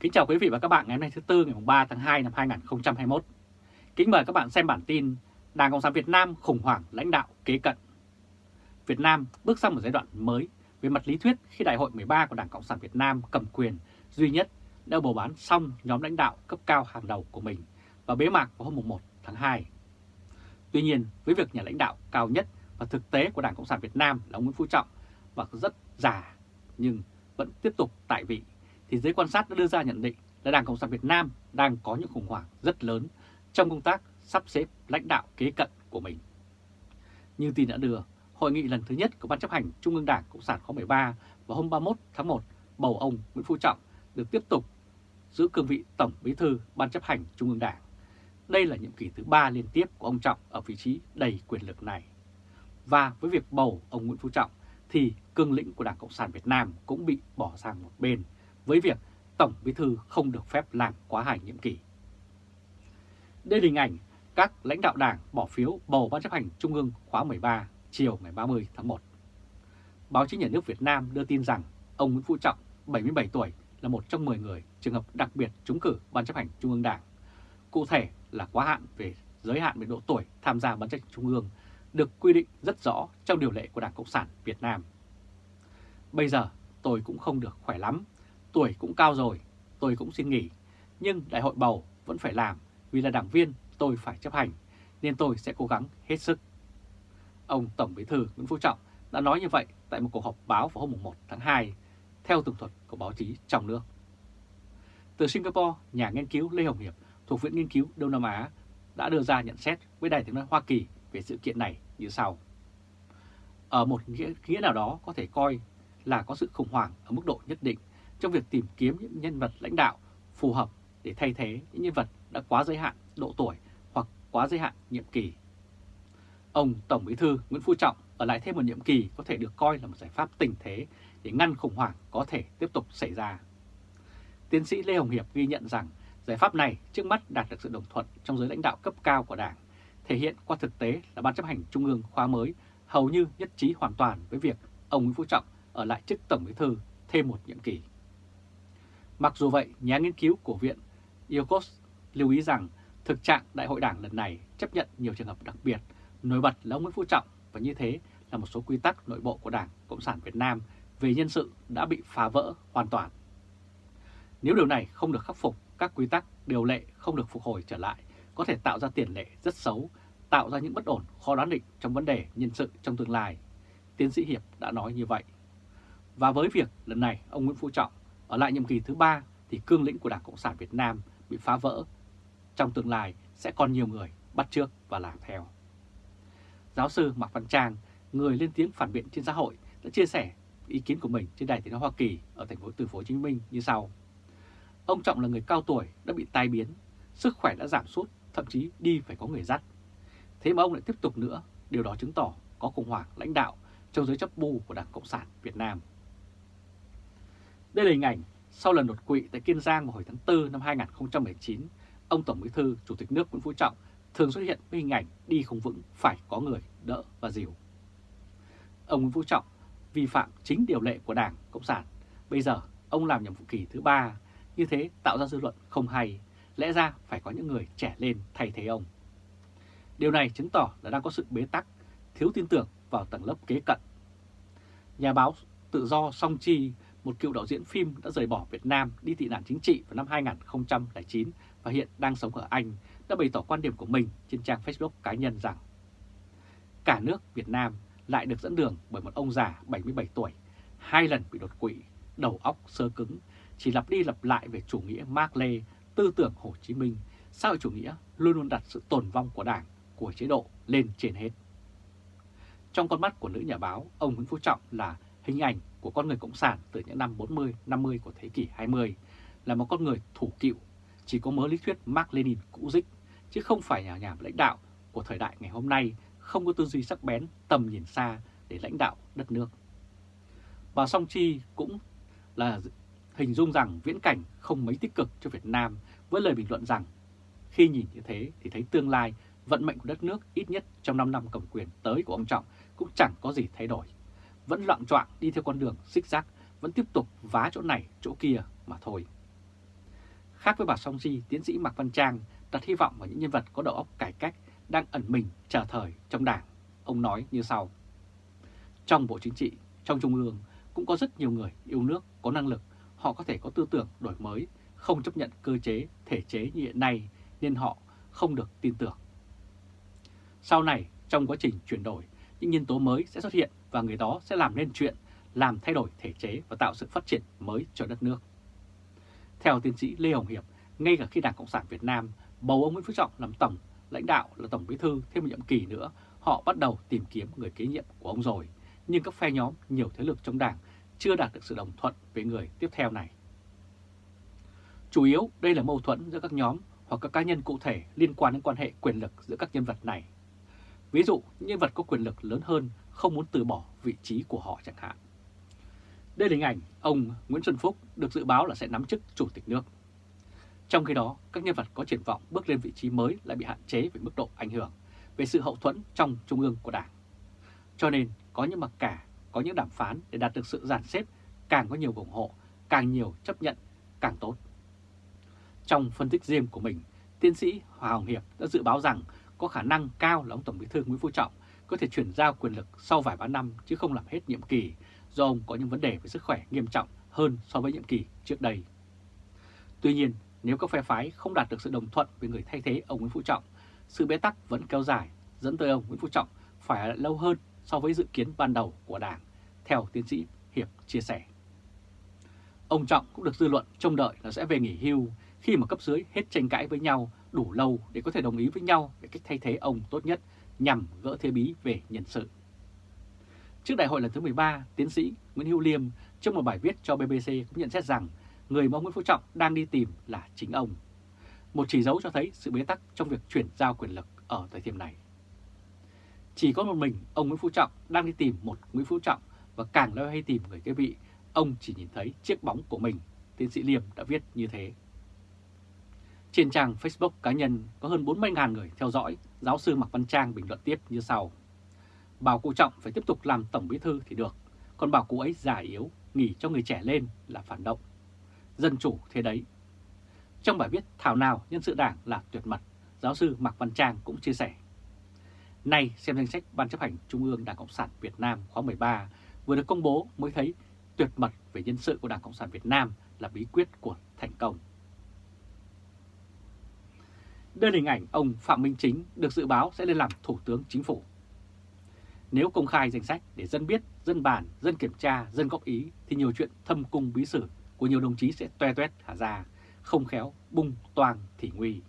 Kính chào quý vị và các bạn ngày hôm nay thứ Tư ngày 3 tháng 2 năm 2021. Kính mời các bạn xem bản tin Đảng Cộng sản Việt Nam khủng hoảng lãnh đạo kế cận. Việt Nam bước sang một giai đoạn mới về mặt lý thuyết khi Đại hội 13 của Đảng Cộng sản Việt Nam cầm quyền duy nhất đã bầu bán xong nhóm lãnh đạo cấp cao hàng đầu của mình và bế mạc vào hôm 1 tháng 2. Tuy nhiên, với việc nhà lãnh đạo cao nhất và thực tế của Đảng Cộng sản Việt Nam là ông Nguyễn Phú Trọng và rất già nhưng vẫn tiếp tục tại vị, thì giới quan sát đã đưa ra nhận định là Đảng Cộng sản Việt Nam đang có những khủng hoảng rất lớn trong công tác sắp xếp lãnh đạo kế cận của mình. Như tin đã đưa, hội nghị lần thứ nhất của Ban chấp hành Trung ương Đảng Cộng sản khóa 13 vào hôm 31 tháng 1 bầu ông Nguyễn Phú Trọng được tiếp tục giữ cương vị Tổng Bí thư Ban chấp hành Trung ương Đảng. Đây là nhiệm kỳ thứ ba liên tiếp của ông Trọng ở vị trí đầy quyền lực này. Và với việc bầu ông Nguyễn Phú Trọng thì cương lĩnh của Đảng Cộng sản Việt Nam cũng bị bỏ sang một bên với việc Tổng Bí thư không được phép làm quá hai nhiệm kỳ. Đây là hình ảnh các lãnh đạo đảng bỏ phiếu bầu Ban chấp hành Trung ương khóa 13 chiều ngày 30 tháng 1. Báo chí nhà nước Việt Nam đưa tin rằng ông Nguyễn Phú Trọng, 77 tuổi, là một trong 10 người trường hợp đặc biệt trúng cử Ban chấp hành Trung ương Đảng. Cụ thể là quá hạn về giới hạn về độ tuổi tham gia Ban chấp hành Trung ương được quy định rất rõ trong điều lệ của Đảng Cộng sản Việt Nam. Bây giờ tôi cũng không được khỏe lắm, tuổi cũng cao rồi, tôi cũng xin nghỉ, nhưng đại hội bầu vẫn phải làm vì là đảng viên tôi phải chấp hành, nên tôi sẽ cố gắng hết sức. Ông Tổng Bí thư Nguyễn Phú Trọng đã nói như vậy tại một cuộc họp báo vào hôm 1 tháng 2, theo tường thuật của báo chí trong nước. Từ Singapore, nhà nghiên cứu Lê Hồng Hiệp thuộc Viện Nghiên cứu Đông Nam Á đã đưa ra nhận xét với Đài tiếng nói Hoa Kỳ về sự kiện này như sau. Ở một nghĩa, nghĩa nào đó có thể coi là có sự khủng hoảng ở mức độ nhất định trong việc tìm kiếm những nhân vật lãnh đạo phù hợp để thay thế những nhân vật đã quá giới hạn độ tuổi hoặc quá giới hạn nhiệm kỳ. Ông Tổng Bí thư Nguyễn Phú Trọng ở lại thêm một nhiệm kỳ có thể được coi là một giải pháp tình thế để ngăn khủng hoảng có thể tiếp tục xảy ra. Tiến sĩ Lê Hồng Hiệp ghi nhận rằng giải pháp này trước mắt đạt được sự đồng thuận trong giới lãnh đạo cấp cao của Đảng, thể hiện qua thực tế là Ban chấp hành Trung ương khóa mới hầu như nhất trí hoàn toàn với việc ông Nguyễn Phú Trọng ở lại chức Tổng Bí thư thêm một nhiệm kỳ. Mặc dù vậy, nhà nghiên cứu của Viện IOCOS lưu ý rằng thực trạng Đại hội Đảng lần này chấp nhận nhiều trường hợp đặc biệt, nổi bật là ông Nguyễn Phú Trọng và như thế là một số quy tắc nội bộ của Đảng Cộng sản Việt Nam về nhân sự đã bị phá vỡ hoàn toàn. Nếu điều này không được khắc phục, các quy tắc điều lệ không được phục hồi trở lại có thể tạo ra tiền lệ rất xấu, tạo ra những bất ổn khó đoán định trong vấn đề nhân sự trong tương lai. Tiến sĩ Hiệp đã nói như vậy. Và với việc lần này ông Nguyễn Phú Trọng ở lại nhiệm kỳ thứ ba thì cương lĩnh của Đảng Cộng sản Việt Nam bị phá vỡ. Trong tương lai sẽ còn nhiều người bắt trước và làm theo. Giáo sư Mạc Văn Trang, người lên tiếng phản biện trên xã hội, đã chia sẻ ý kiến của mình trên đài tiếng nói Hoa Kỳ ở thành phố Từ phố Hồ Chí Minh như sau. Ông Trọng là người cao tuổi đã bị tai biến, sức khỏe đã giảm sút, thậm chí đi phải có người dắt. Thế mà ông lại tiếp tục nữa, điều đó chứng tỏ có khủng hoảng lãnh đạo trong giới chấp bu của Đảng Cộng sản Việt Nam. Đây là hình ảnh sau lần đột quỵ tại Kiên Giang vào hồi tháng 4 năm 2019, ông Tổng Bí thư Chủ tịch nước Nguyễn Phú Trọng thường xuất hiện với hình ảnh đi không vững phải có người đỡ và dìu. Ông Nguyễn Phú Trọng vi phạm chính điều lệ của Đảng Cộng sản. Bây giờ ông làm nhiệm vụ kỳ thứ ba, như thế tạo ra dư luận không hay, lẽ ra phải có những người trẻ lên thay thế ông. Điều này chứng tỏ là đang có sự bế tắc, thiếu tin tưởng vào tầng lớp kế cận. Nhà báo tự do Song Chi một cựu đạo diễn phim đã rời bỏ Việt Nam đi tị nạn chính trị vào năm 2009 và hiện đang sống ở Anh, đã bày tỏ quan điểm của mình trên trang Facebook cá nhân rằng cả nước Việt Nam lại được dẫn đường bởi một ông già 77 tuổi, hai lần bị đột quỵ, đầu óc sơ cứng, chỉ lặp đi lặp lại về chủ nghĩa Mark Lê, tư tưởng Hồ Chí Minh, xã hội chủ nghĩa luôn luôn đặt sự tồn vong của đảng, của chế độ lên trên hết. Trong con mắt của nữ nhà báo, ông Nguyễn Phú Trọng là hình ảnh của con người Cộng sản từ những năm 40-50 của thế kỷ 20 là một con người thủ cựu, chỉ có mớ lý thuyết Mark Lenin cũ dích, chứ không phải nhà nhà lãnh đạo của thời đại ngày hôm nay không có tư duy sắc bén, tầm nhìn xa để lãnh đạo đất nước. Bà Song Chi cũng là hình dung rằng viễn cảnh không mấy tích cực cho Việt Nam với lời bình luận rằng khi nhìn như thế thì thấy tương lai vận mệnh của đất nước ít nhất trong 5 năm cầm quyền tới của ông Trọng cũng chẳng có gì thay đổi vẫn loạn trọng đi theo con đường xích rác, vẫn tiếp tục vá chỗ này chỗ kia mà thôi. khác với bà Song Di, tiến sĩ Mạc Văn Trang đặt hy vọng vào những nhân vật có đầu óc cải cách đang ẩn mình chờ thời trong đảng. Ông nói như sau. Trong Bộ Chính trị, trong Trung ương cũng có rất nhiều người yêu nước, có năng lực, họ có thể có tư tưởng đổi mới, không chấp nhận cơ chế, thể chế như hiện nay nên họ không được tin tưởng. Sau này, trong quá trình chuyển đổi, những nhân tố mới sẽ xuất hiện và người đó sẽ làm nên chuyện, làm thay đổi thể chế và tạo sự phát triển mới cho đất nước. Theo tiến sĩ Lê Hồng Hiệp, ngay cả khi Đảng Cộng sản Việt Nam bầu ông Nguyễn Phú Trọng làm tổng, lãnh đạo là tổng bí thư thêm một nhiệm kỳ nữa, họ bắt đầu tìm kiếm người kế nhiệm của ông rồi. Nhưng các phe nhóm nhiều thế lực trong đảng chưa đạt được sự đồng thuận về người tiếp theo này. Chủ yếu đây là mâu thuẫn giữa các nhóm hoặc các cá nhân cụ thể liên quan đến quan hệ quyền lực giữa các nhân vật này. Ví dụ, nhân vật có quyền lực lớn hơn không muốn từ bỏ vị trí của họ chẳng hạn. Đây là hình ảnh ông Nguyễn Xuân Phúc được dự báo là sẽ nắm chức chủ tịch nước. Trong khi đó, các nhân vật có triển vọng bước lên vị trí mới lại bị hạn chế về mức độ ảnh hưởng, về sự hậu thuẫn trong trung ương của Đảng. Cho nên, có những mặc cả, có những đàm phán để đạt được sự giàn xếp, càng có nhiều ủng hộ, càng nhiều chấp nhận, càng tốt. Trong phân tích riêng của mình, tiến sĩ Hòa Hồng Hiệp đã dự báo rằng có khả năng cao là ông Tổng bí thư Nguyễn Phú Trọng có thể chuyển giao quyền lực sau vài ba năm chứ không làm hết nhiệm kỳ do ông có những vấn đề về sức khỏe nghiêm trọng hơn so với nhiệm kỳ trước đây. Tuy nhiên, nếu các phe phái không đạt được sự đồng thuận với người thay thế ông Nguyễn Phú Trọng, sự bế tắc vẫn kéo dài, dẫn tới ông Nguyễn Phú Trọng phải ở lâu hơn so với dự kiến ban đầu của Đảng, theo tiến sĩ Hiệp chia sẻ. Ông Trọng cũng được dư luận trông đợi là sẽ về nghỉ hưu khi mà cấp dưới hết tranh cãi với nhau đủ lâu để có thể đồng ý với nhau về cách thay thế ông tốt nhất nhằm gỡ thế bí về nhân sự. Trước đại hội lần thứ 13, tiến sĩ Nguyễn Hữu Liêm trong một bài viết cho BBC cũng nhận xét rằng người mà ông Nguyễn Phú Trọng đang đi tìm là chính ông. Một chỉ dấu cho thấy sự bế tắc trong việc chuyển giao quyền lực ở thời điểm này. Chỉ có một mình ông Nguyễn Phú Trọng đang đi tìm một Nguyễn Phú Trọng và càng lo hay tìm người kế vị, ông chỉ nhìn thấy chiếc bóng của mình, tiến sĩ Liêm đã viết như thế. Trên trang Facebook cá nhân có hơn 40.000 người theo dõi, giáo sư Mạc Văn Trang bình luận tiếp như sau. Bảo cụ Trọng phải tiếp tục làm tổng bí thư thì được, còn bảo cụ ấy già yếu, nghỉ cho người trẻ lên là phản động. Dân chủ thế đấy. Trong bài viết Thảo nào nhân sự đảng là tuyệt mật, giáo sư Mạc Văn Trang cũng chia sẻ. Nay xem danh sách Ban chấp hành Trung ương Đảng Cộng sản Việt Nam khóa 13 vừa được công bố mới thấy tuyệt mật về nhân sự của Đảng Cộng sản Việt Nam là bí quyết của thành công. Đây là hình ảnh ông Phạm Minh Chính được dự báo sẽ lên làm Thủ tướng Chính phủ. Nếu công khai danh sách để dân biết, dân bàn, dân kiểm tra, dân góp ý thì nhiều chuyện thâm cung bí sử của nhiều đồng chí sẽ toe toét hả ra, không khéo bung toang thì nguy.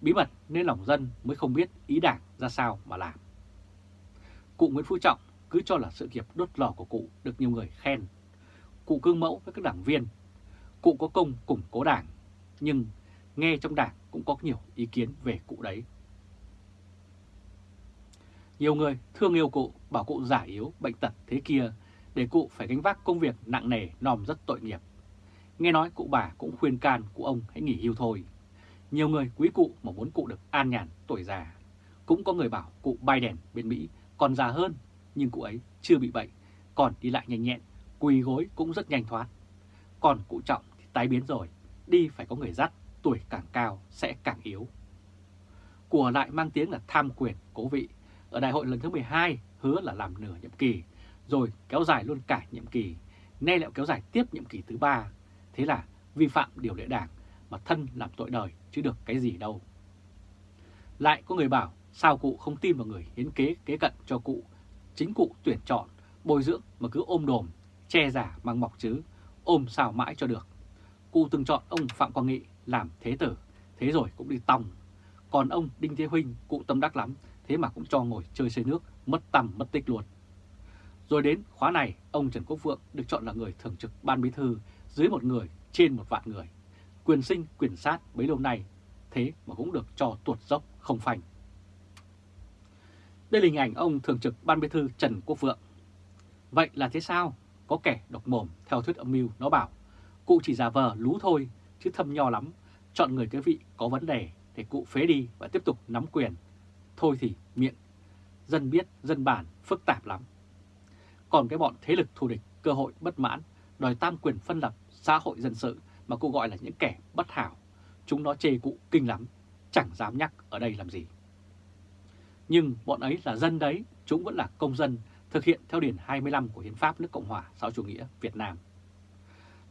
Bí mật nên lòng dân mới không biết ý đảng ra sao mà làm. Cụ Nguyễn Phú Trọng cứ cho là sự nghiệp đốt lò của cụ được nhiều người khen. Cụ cương mẫu với các đảng viên. Cụ có công củng cố đảng, nhưng nghe trong đảng cũng có nhiều ý kiến về cụ đấy. Nhiều người thương yêu cụ, bảo cụ giả yếu, bệnh tật thế kia, để cụ phải gánh vác công việc nặng nề, nòm rất tội nghiệp. Nghe nói cụ bà cũng khuyên can cụ ông hãy nghỉ hưu thôi. Nhiều người quý cụ mà muốn cụ được an nhàn tuổi già. Cũng có người bảo cụ Biden bên Mỹ còn già hơn, nhưng cụ ấy chưa bị bệnh, còn đi lại nhanh nhẹn, quỳ gối cũng rất nhanh thoát. Còn cụ Trọng thì tái biến rồi, đi phải có người dắt, tuổi càng cao sẽ càng yếu. Của lại mang tiếng là tham quyền, cố vị. Ở đại hội lần thứ 12 hứa là làm nửa nhiệm kỳ, rồi kéo dài luôn cả nhiệm kỳ. Nay lại kéo dài tiếp nhiệm kỳ thứ ba. Thế là vi phạm điều lệ đảng mà thân làm tội đời chứ được cái gì đâu. Lại có người bảo sao cụ không tin vào người hiến kế kế cận cho cụ. Chính cụ tuyển chọn, bồi dưỡng mà cứ ôm đồm, che giả mang mọc chứ, ôm sao mãi cho được. Cụ từng chọn ông Phạm Quang Nghị làm thế tử, thế rồi cũng đi tòng. Còn ông Đinh Thế Huynh cụ tâm đắc lắm, thế mà cũng cho ngồi chơi xây nước, mất tầm mất tích luôn. Rồi đến khóa này, ông Trần Quốc Vượng được chọn là người thường trực ban bí thư dưới một người trên một vạn người. Quyền sinh, quyền sát bấy lâu nay, thế mà cũng được cho tuột dốc không phanh. Đây là hình ảnh ông thường trực ban bí thư Trần Quốc Vượng. Vậy là thế sao? Có kẻ độc mồm theo thuyết âm mưu nó bảo, cụ chỉ giả vờ lú thôi, chứ thâm nho lắm, chọn người cái vị có vấn đề để cụ phế đi và tiếp tục nắm quyền. Thôi thì miệng, dân biết, dân bản, phức tạp lắm. Còn cái bọn thế lực thù địch, cơ hội bất mãn, đòi tam quyền phân lập, xã hội dân sự mà cụ gọi là những kẻ bất hảo. Chúng nó chê cụ kinh lắm, chẳng dám nhắc ở đây làm gì. Nhưng bọn ấy là dân đấy, chúng vẫn là công dân thực hiện theo Điển 25 của Hiến pháp nước Cộng hòa xã chủ nghĩa Việt Nam.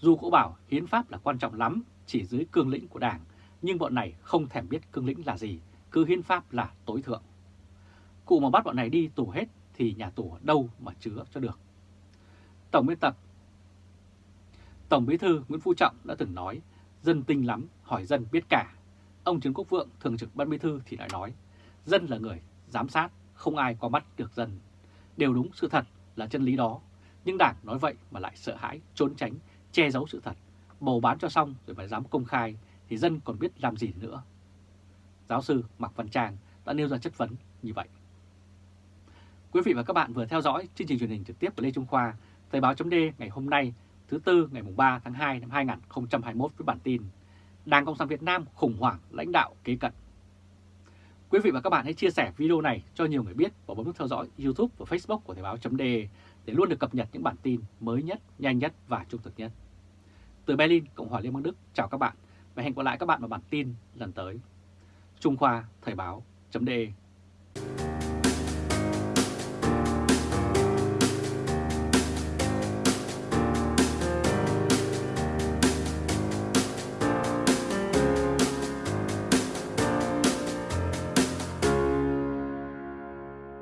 Dù cụ bảo Hiến pháp là quan trọng lắm, chỉ dưới cương lĩnh của Đảng, nhưng bọn này không thèm biết cương lĩnh là gì, cứ Hiến pháp là tối thượng. Cụ mà bắt bọn này đi tù hết thì nhà tù ở đâu mà chứa cho được. Tổng biên tập Tổng bí thư Nguyễn Phú Trọng đã từng nói, dân tinh lắm, hỏi dân biết cả. Ông Trần Quốc Vượng, thường trực ban bí thư thì lại nói, dân là người giám sát, không ai qua mắt được dân. Đều đúng sự thật là chân lý đó, nhưng Đảng nói vậy mà lại sợ hãi, trốn tránh, che giấu sự thật, bầu bán cho xong rồi phải dám công khai thì dân còn biết làm gì nữa. Giáo sư Mạc Văn Trang đã nêu ra chất vấn như vậy. Quý vị và các bạn vừa theo dõi chương trình truyền hình trực tiếp của Lê Trung Khoa, Thời báo chấm ngày hôm nay thứ Tư ngày 3 tháng 2 năm 2021 với bản tin Đảng Cộng sản Việt Nam khủng hoảng lãnh đạo kế cận. Quý vị và các bạn hãy chia sẻ video này cho nhiều người biết và bấm nút theo dõi YouTube và Facebook của Thời báo chấm để luôn được cập nhật những bản tin mới nhất, nhanh nhất và trung thực nhất. Từ Berlin, Cộng hòa Liên bang Đức, chào các bạn và hẹn gặp lại các bạn vào bản tin lần tới. Trung Khoa Thời báo.de